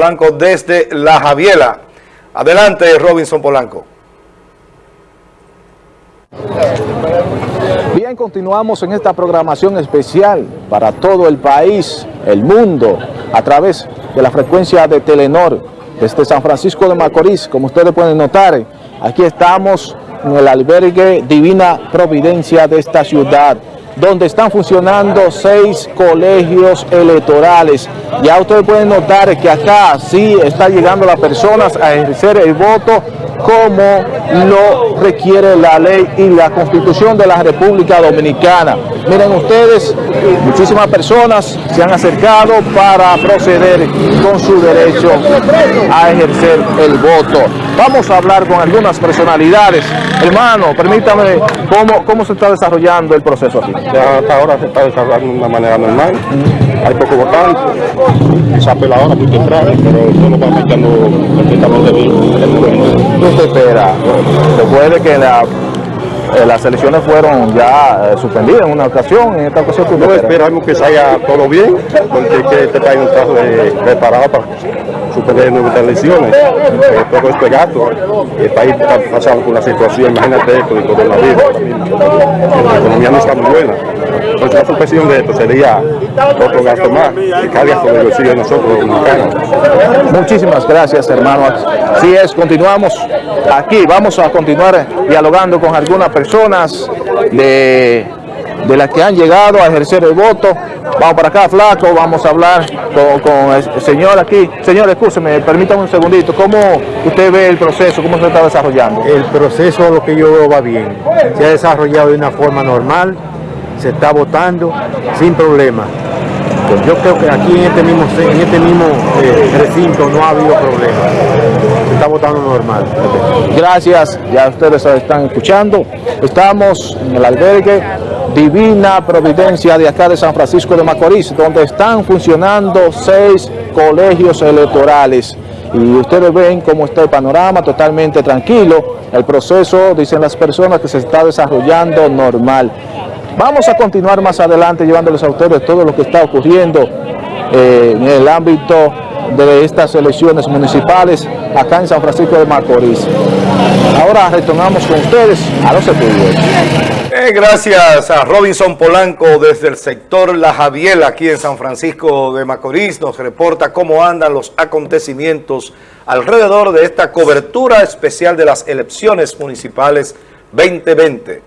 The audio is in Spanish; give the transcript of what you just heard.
Polanco desde La Javiela. Adelante, Robinson Polanco. Bien, continuamos en esta programación especial para todo el país, el mundo, a través de la frecuencia de Telenor desde San Francisco de Macorís. Como ustedes pueden notar, aquí estamos en el albergue Divina Providencia de esta ciudad donde están funcionando seis colegios electorales. Ya ustedes pueden notar que acá sí está llegando las personas a ejercer el voto como lo requiere la ley y la constitución de la República Dominicana. Miren ustedes, muchísimas personas se han acercado para proceder con su derecho a ejercer el voto. Vamos a hablar con algunas personalidades. Hermano, permítame, ¿cómo, cómo se está desarrollando el proceso aquí? Ya hasta ahora se está desarrollando de una manera normal. Hay poco votante, se apela ahora muy temprano, pero eso nos va afectando perfectamente bien. ¿Qué usted espera? Recuerde que la, eh, las elecciones fueron ya eh, suspendidas en una ocasión, en esta ocasión. ¿qué usted No espera? esperamos que salga todo bien, porque que este país no está preparado para suspender nuevas elecciones. Eh, todo esto es gasto. El país está pasando por una situación, imagínate esto, de coronavirus. ahora mismo. La economía no está muy buena. Entonces la suspensión de esto sería otro gasto más, que carga sobre el bolsillo de nosotros, los dominicanos. Muchísimas gracias, hermano. Así es, continuamos aquí. Vamos a continuar dialogando con algunas personas de, de las que han llegado a ejercer el voto. Vamos para acá, flaco. Vamos a hablar con, con el señor aquí. Señor, escúcheme, permítame un segundito. ¿Cómo usted ve el proceso? ¿Cómo se está desarrollando? El proceso, lo que yo veo, va bien. Se ha desarrollado de una forma normal, se está votando sin problema. Yo creo que aquí en este mismo, en este mismo eh, recinto no ha habido problema. Se está votando normal. Gracias, ya ustedes están escuchando. Estamos en el albergue Divina Providencia de acá de San Francisco de Macorís, donde están funcionando seis colegios electorales. Y ustedes ven cómo está el panorama totalmente tranquilo. El proceso, dicen las personas, que se está desarrollando normal. Vamos a continuar más adelante llevándoles a ustedes todo lo que está ocurriendo eh, en el ámbito de estas elecciones municipales acá en San Francisco de Macorís. Ahora retornamos con ustedes a los estudios. Eh, gracias a Robinson Polanco desde el sector La Javiela, aquí en San Francisco de Macorís. Nos reporta cómo andan los acontecimientos alrededor de esta cobertura especial de las elecciones municipales 2020.